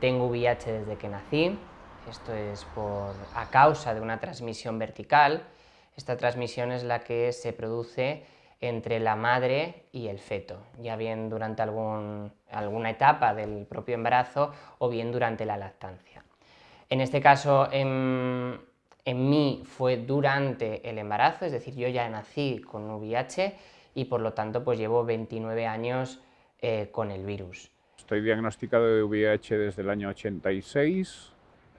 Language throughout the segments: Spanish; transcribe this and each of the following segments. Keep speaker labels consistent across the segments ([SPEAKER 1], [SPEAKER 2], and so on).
[SPEAKER 1] Tengo VIH desde que nací, esto es por, a causa de una transmisión vertical. Esta transmisión es la que se produce entre la madre y el feto, ya bien durante alguna etapa del propio embarazo o bien durante la lactancia. En este caso, en, mí fue durante el embarazo, es decir, yo ya nací con VIH y por lo tanto pues llevo 29 años eh, con el virus.
[SPEAKER 2] Estoy diagnosticado de VIH desde el año 86,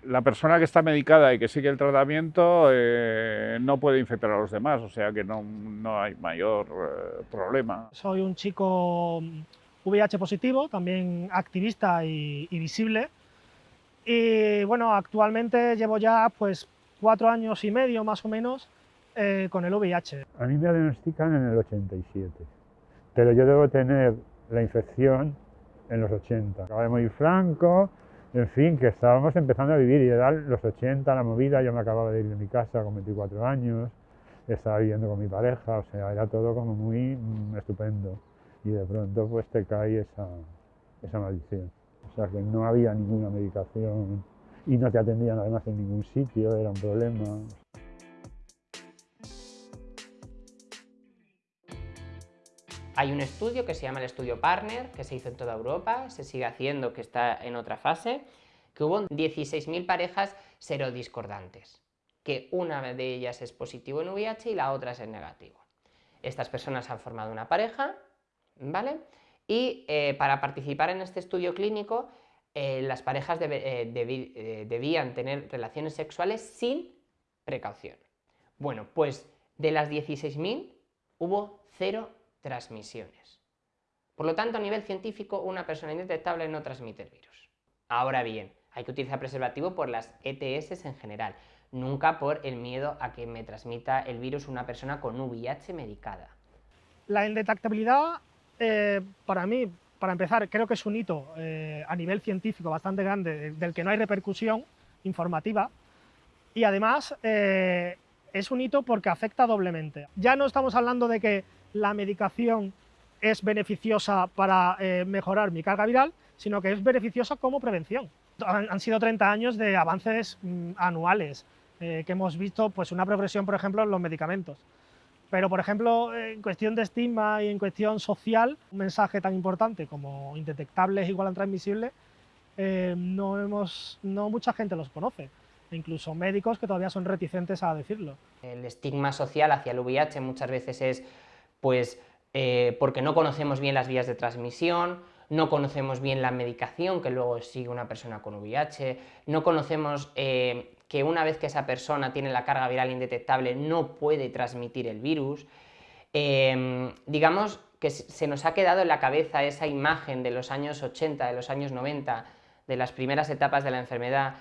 [SPEAKER 2] la persona que está medicada y que sigue el tratamiento eh, no puede infectar a los demás, o sea que no, hay mayor eh, problema.
[SPEAKER 3] Soy un chico VIH positivo, también activista y, visible. Y bueno, actualmente llevo ya pues cuatro años y medio más o menos eh, con el VIH.
[SPEAKER 4] A mí me diagnostican en el 87, pero yo debo tener la infección en los 80. Acaba de morir Franco, en fin, que estábamos empezando a vivir y era los 80, la movida, yo me acababa de ir de mi casa con 24 años, estaba viviendo con mi pareja, o sea, era todo como muy mm, estupendo. Y de pronto pues te cae esa, esa maldición. O sea, que no había ninguna medicación y no te atendían además en ningún sitio, era un problema.
[SPEAKER 1] Hay un estudio que se llama el estudio Partner, que se hizo en toda Europa, se sigue haciendo, que está en otra fase, que hubo 16.000 parejas serodiscordantes, que una de ellas es positivo en VIH y la otra es en negativo. Estas personas han formado una pareja, ¿vale? Y eh, para participar en este estudio clínico, eh, las parejas eh, debían tener relaciones sexuales sin precaución. Bueno, pues de las 16.000 hubo cero transmisiones. Por lo tanto, a nivel científico, una persona indetectable no transmite el virus. Ahora bien, hay que utilizar preservativo por las ETS en general, nunca por el miedo a que me transmita el virus una persona con VIH medicada.
[SPEAKER 3] La indetectabilidad, eh, para mí, para empezar, creo que es un hito eh, a nivel científico bastante grande, del que no hay repercusión informativa, y además eh, es un hito porque afecta doblemente. Ya no estamos hablando de que la medicación es beneficiosa para eh, mejorar mi carga viral, sino que es beneficiosa como prevención. Han, sido 30 años de avances mm, anuales, eh, que hemos visto pues, una progresión, por ejemplo, en los medicamentos. Pero, por ejemplo, en cuestión de estigma y en cuestión social, un mensaje tan importante como indetectable es igual a transmisible, eh, no, hemos, no mucha gente los conoce, incluso médicos que todavía son reticentes a decirlo.
[SPEAKER 1] El estigma social hacia el VIH muchas veces es pues eh, porque no conocemos bien las vías de transmisión, no conocemos bien la medicación que luego sigue una persona con VIH, no conocemos eh, que una vez que esa persona tiene la carga viral indetectable no puede transmitir el virus. Em, digamos que se nos ha quedado en la cabeza esa imagen de los años 80, de los años 90, de las primeras etapas de la enfermedad.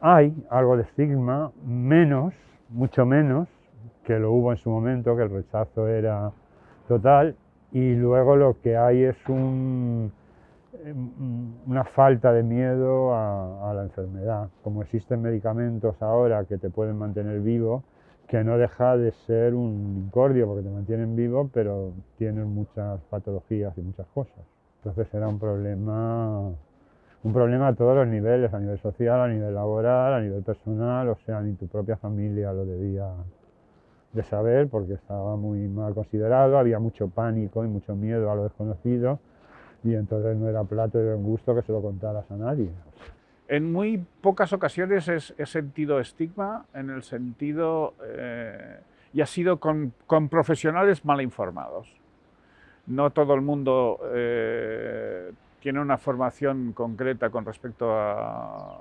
[SPEAKER 4] Hay algo de estigma, menos, mucho menos, que lo hubo en su momento, que el rechazo era total y luego lo que hay es em, una falta de miedo a, la enfermedad. Como existen medicamentos ahora que te pueden mantener vivo, que no deja de ser un incordio porque te mantienen vivo, pero tienen muchas patologías y muchas cosas. Entonces era un problema, un problema a todos los niveles, a nivel social, a nivel laboral, a nivel personal, o sea, ni tu propia familia lo debía de saber porque estaba muy mal considerado, había mucho pánico y mucho miedo a lo desconocido y entonces no era plato de un gusto que se lo contaras a nadie.
[SPEAKER 2] En muy pocas ocasiones he sentido estigma en el sentido, eh, y ha sido con, profesionales mal informados. No todo el mundo eh, tiene una formación concreta con respecto a,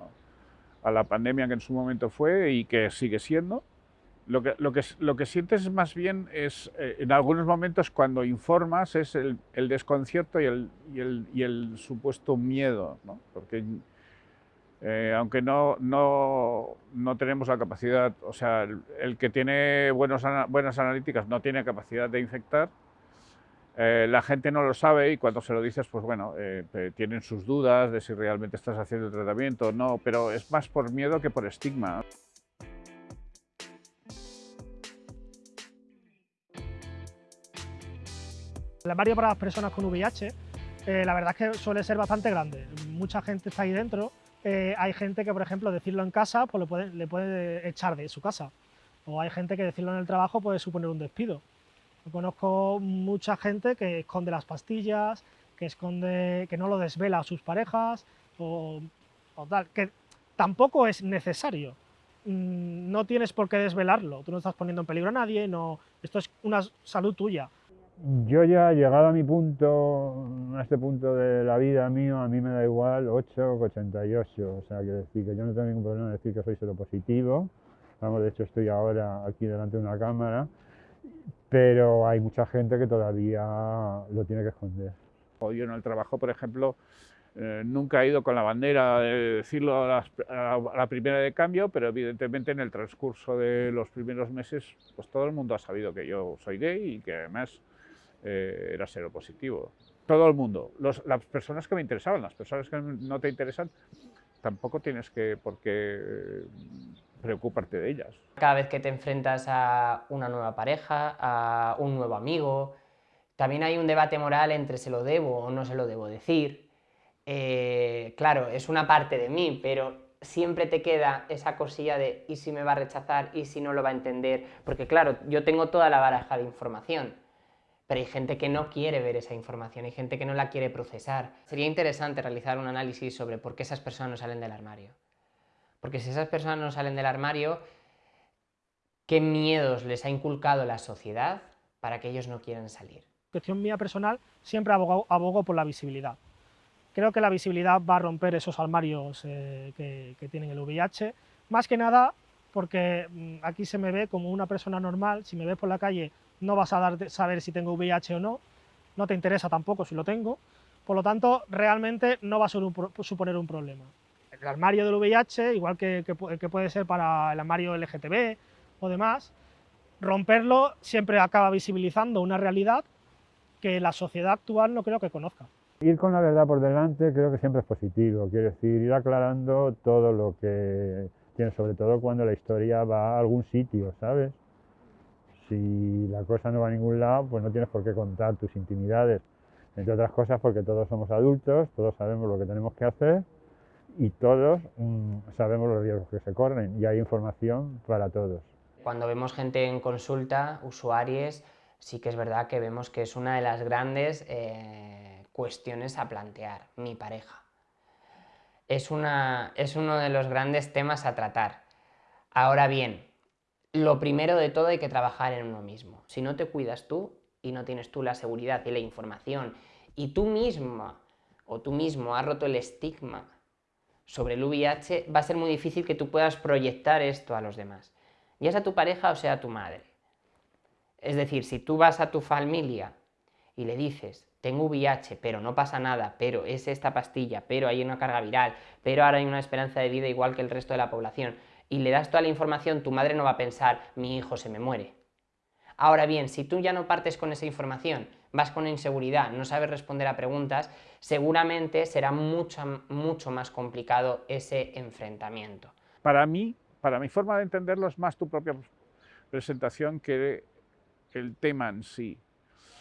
[SPEAKER 2] a la pandemia que en su momento fue y que sigue siendo, lo que, lo, que, lo que sientes más bien es, eh, en algunos momentos cuando informas, es el, desconcierto y el, y, el, y el, supuesto miedo, ¿no? porque eh, aunque no, no, no, tenemos la capacidad, o sea, el, que tiene buenos, buenas analíticas no tiene capacidad de infectar, eh, la gente no lo sabe y cuando se lo dices, pues bueno, tienen sus dudas de si realmente estás haciendo el tratamiento o no, pero es más por miedo que por estigma.
[SPEAKER 3] El barrio para las personas con VIH, eh, la verdad es que suele ser bastante grande. Mucha gente está ahí dentro eh, hay gente que, por ejemplo, decirlo en casa pues le, puede, le echar de su casa. O hay gente que decirlo en el trabajo puede suponer un despido. Conozco mucha gente que esconde las pastillas, que, esconde, que no lo desvela a sus parejas, o, o tal, que tampoco es necesario. Mm, no tienes por qué desvelarlo, tú no estás poniendo en peligro a nadie, no, esto es una salud tuya.
[SPEAKER 4] Yo ya llegado a mi punto, a este punto de la vida mío, a mí me da igual 8 que 88, o sea, que decir que yo no tengo ningún problema en decir que soy seropositivo, vamos, de hecho estoy ahora aquí delante de una cámara, pero hay mucha gente que todavía lo tiene que esconder.
[SPEAKER 2] Yo en el trabajo, por ejemplo, eh, nunca he ido con la bandera de decirlo a, las, a, la primera de cambio, pero evidentemente en el transcurso de los primeros meses, pues todo el mundo ha sabido que yo soy gay y que además eh, era seropositivo. Todo el mundo, Los, las personas que me interesaban, las personas que no te interesan, tampoco tienes que por qué preocuparte de ellas.
[SPEAKER 1] Cada vez que te enfrentas a una nueva pareja, a un nuevo amigo, también hay un debate moral entre se lo debo o no se lo debo decir, eh, claro, es una parte de mí, pero siempre te queda esa cosilla de ¿y si me va a rechazar? ¿y si no lo va a entender? Porque claro, yo tengo toda la baraja de información, pero hay gente que no quiere ver esa información, hay gente que no la quiere procesar. Sería interesante realizar un análisis sobre por qué esas personas no salen del armario. Porque si esas personas no salen del armario, ¿qué miedos les ha inculcado la sociedad para que ellos no quieran salir?
[SPEAKER 3] Cuestión mía personal, siempre abogo, por la visibilidad. Creo que la visibilidad va a romper esos armarios eh, que, que, tienen el VIH, más que nada porque mm, aquí se me ve como una persona normal, si me ves por la calle no vas a dar, saber si tengo VIH o no, no te interesa tampoco si lo tengo, por lo tanto realmente no va a suponer un problema. El armario del VIH, igual que, que, puede ser para el armario LGTB o demás, romperlo siempre acaba visibilizando una realidad que la sociedad actual no creo que conozca.
[SPEAKER 4] Ir con la verdad por delante creo que siempre es positivo, quiere decir, ir aclarando todo lo que tiene, sobre todo cuando la historia va a algún sitio, ¿sabes? Si la cosa no va a ningún lado, pues no tienes por qué contar tus intimidades, entre otras cosas porque todos somos adultos, todos sabemos lo que tenemos que hacer y todos mmm, sabemos los riesgos que se corren y hay información para todos.
[SPEAKER 1] Cuando vemos gente en consulta, usuarios, sí que es verdad que vemos que es una de las grandes eh, cuestiones a plantear, mi pareja. Es, una, es uno de los grandes temas a tratar. Ahora bien, lo primero de todo hay que trabajar en uno mismo. Si no te cuidas tú y no tienes tú la seguridad y la información y tú misma o tú mismo has roto el estigma sobre el VIH, va a ser muy difícil que tú puedas proyectar esto a los demás, ya sea tu pareja o sea tu madre. Es decir, si tú vas a tu familia y le dices, tengo VIH, pero no pasa nada, pero es esta pastilla, pero hay una carga viral, pero ahora hay una esperanza de vida igual que el resto de la población, y le das toda la información, tu madre no va a pensar, mi hijo se me muere. Ahora bien, si tú ya no partes con esa información, vas con inseguridad, no sabes responder a preguntas, seguramente será mucho, mucho más complicado ese enfrentamiento.
[SPEAKER 2] Para mí, para mi forma de entenderlo, es más tu propia presentación que el tema en sí.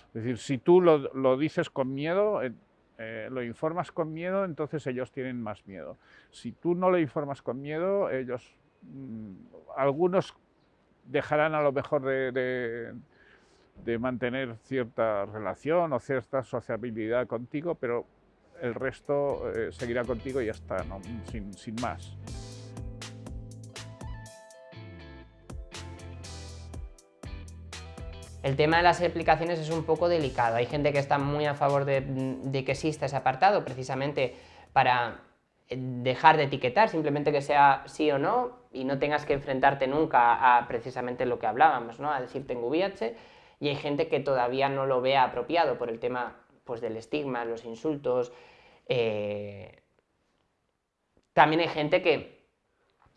[SPEAKER 2] Es decir, si tú lo, lo dices con miedo, eh, lo informas con miedo, entonces ellos tienen más miedo. Si tú no lo informas con miedo, ellos, algunos dejarán a lo mejor de, de, mantener cierta relación o cierta sociabilidad contigo, pero el resto eh, seguirá contigo y ya está, ¿no? sin, sin más.
[SPEAKER 1] El tema de las aplicaciones es un poco delicado. Hay gente que está muy a favor de, de, que exista ese apartado, precisamente para dejar de etiquetar, simplemente que sea sí o no, y no tengas que enfrentarte nunca a precisamente lo que hablábamos, ¿no? a decir tengo VIH, y hay gente que todavía no lo ve apropiado por el tema pues, del estigma, los insultos. Eh... También hay gente que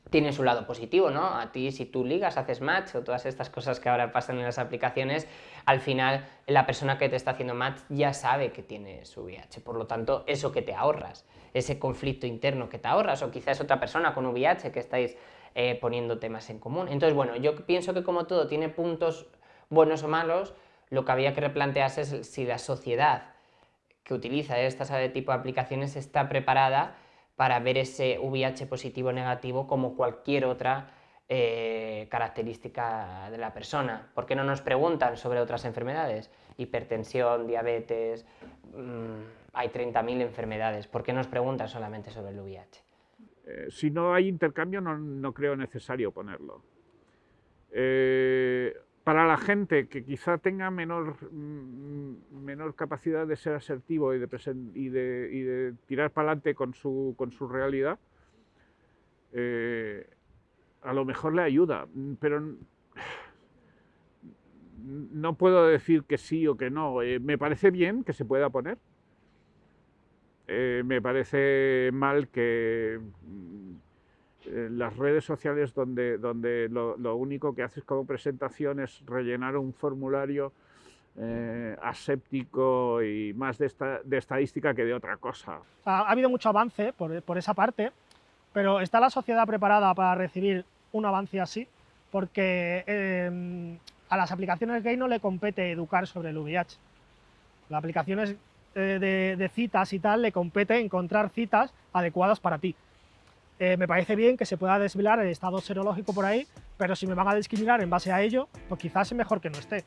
[SPEAKER 1] tiene su lado positivo, ¿no? A ti si tú ligas, haces match o todas estas cosas que ahora pasan en las aplicaciones, al final la persona que te está haciendo match ya sabe que tiene su VIH, por lo tanto eso que te ahorras, ese conflicto interno que te ahorras o quizás otra persona con VIH que estáis eh, poniendo temas en común. Entonces bueno, yo pienso que como todo tiene puntos buenos o malos, lo que había que replantearse es si la sociedad que utiliza este tipo de aplicaciones está preparada para ver ese VIH positivo o negativo como cualquier otra eh, característica de la persona. ¿Por qué no nos preguntan sobre otras enfermedades? Hipertensión, diabetes, mm, hay 30.000 enfermedades. ¿Por qué nos preguntan solamente sobre el VIH?
[SPEAKER 2] Eh, si no hay intercambio, no, creo necesario ponerlo. Eh, para la gente que quizá tenga menor, mm, menor capacidad de ser asertivo y de, tirar para adelante con su, con su realidad, eh, a lo mejor le ayuda, pero no puedo decir que sí o que no. me parece bien que se pueda poner, eh, me parece mal que mm, las redes sociales donde, donde lo, único que haces como presentación es rellenar un formulario eh, aséptico y más de, estadística que de otra cosa.
[SPEAKER 3] Ha, habido mucho avance por, esa parte, pero ¿está la sociedad preparada para recibir un avance así? Porque em, a las aplicaciones gay no le compete educar sobre el VIH. Las aplicaciones eh, de, citas y tal, le compete encontrar citas adecuadas para ti. Eh, me parece bien que se pueda desvelar el estado serológico por ahí, pero si me van a discriminar en base a ello, pues quizás es mejor que no esté.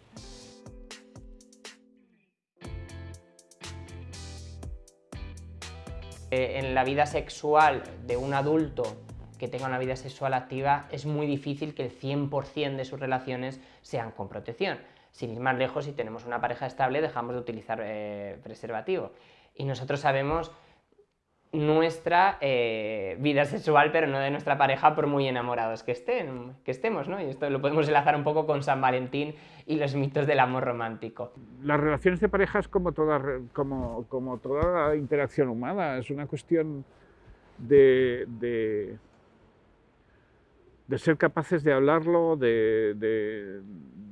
[SPEAKER 1] Eh, en la vida sexual de un adulto que tenga una vida sexual activa, es muy difícil que el 100% de sus relaciones sean con protección sin ir más lejos, si tenemos una pareja estable, dejamos de utilizar eh, preservativo. Y nosotros sabemos nuestra eh, vida sexual, pero no de nuestra pareja, por muy enamorados que, estén, que estemos, ¿no? Y esto lo podemos enlazar un poco con San Valentín y los mitos del amor romántico.
[SPEAKER 2] Las relaciones de pareja es como toda, como, como toda interacción humana, es una cuestión de, de, ser capaces de hablarlo, de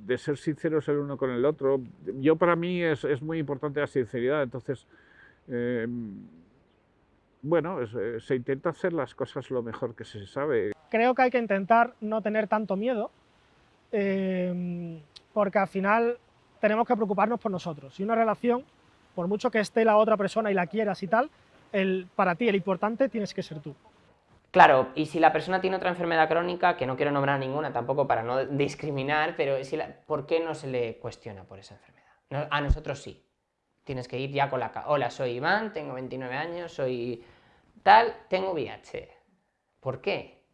[SPEAKER 2] de ser sinceros el uno con el otro. Yo para mí es, muy importante la sinceridad, entonces, eh, bueno, eh, se intenta hacer las cosas lo mejor que se sabe.
[SPEAKER 3] Creo que hay que intentar no tener tanto miedo, eh, porque al final tenemos que preocuparnos por nosotros. Y una relación, por mucho que esté la otra persona y la quieras y tal, el, para ti el importante tienes que ser tú.
[SPEAKER 1] Claro, y si la persona tiene otra enfermedad crónica, que no quiero nombrar ninguna tampoco para no discriminar, pero si ¿por qué no se le cuestiona por esa enfermedad? a nosotros sí. Tienes que ir ya con la... Hola, soy Iván, tengo 29 años, soy tal, tengo VIH. ¿Por qué?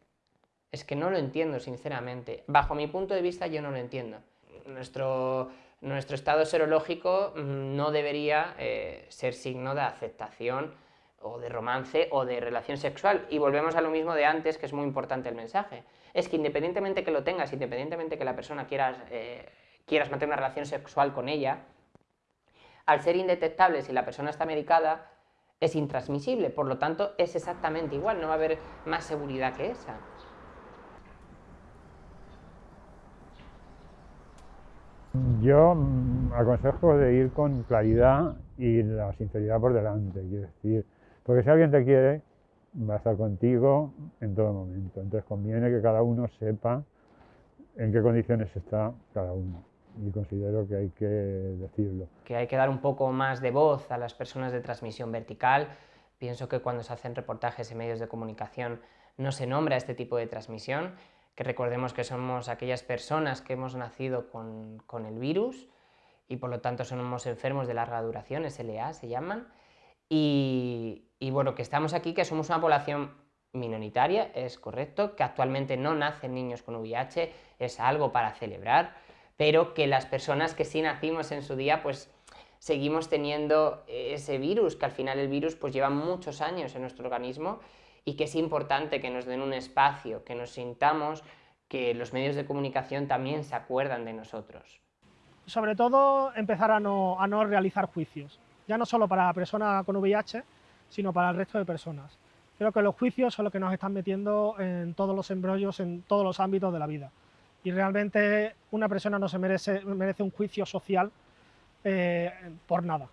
[SPEAKER 1] Es que no lo entiendo, sinceramente. Bajo mi punto de vista, yo no lo entiendo. Nuestro, nuestro estado serológico mm, no debería eh, ser signo de aceptación o de romance o de relación sexual. Y volvemos a lo mismo de antes, que es muy importante el mensaje. Es que independientemente que lo tengas, independientemente que la persona quieras, eh, quieras mantener una relación sexual con ella, al ser indetectable si la persona está medicada, es intransmisible, por lo tanto es exactamente igual, no va a haber más seguridad que esa.
[SPEAKER 4] Yo mm, aconsejo de ir con claridad y la sinceridad por delante, quiero decir, porque si alguien te quiere, va a estar contigo en todo momento. Entonces conviene que cada uno sepa en qué condiciones está cada uno. Y considero que hay que decirlo.
[SPEAKER 1] Que hay que dar un poco más de voz a las personas de transmisión vertical. Pienso que cuando se hacen reportajes en medios de comunicación no se nombra este tipo de transmisión, que recordemos que somos aquellas personas que hemos nacido con, con el virus y por lo tanto somos enfermos de larga duración, SLA se llaman, y, bueno, que estamos aquí, que somos una población minoritaria, es correcto, que actualmente no nacen niños con VIH, es algo para celebrar, pero que las personas que sí nacimos en su día, pues seguimos teniendo ese virus, que al final el virus pues lleva muchos años en nuestro organismo y que es importante que nos den un espacio, que nos sintamos, que los medios de comunicación también se acuerdan de nosotros.
[SPEAKER 3] Sobre todo empezar a no, a no realizar juicios ya no solo para la persona con VIH, sino para el resto de personas. Creo que los juicios son los que nos están metiendo en todos los embrollos, en todos los ámbitos de la vida. Y realmente una persona no se merece, merece un juicio social eh, por nada.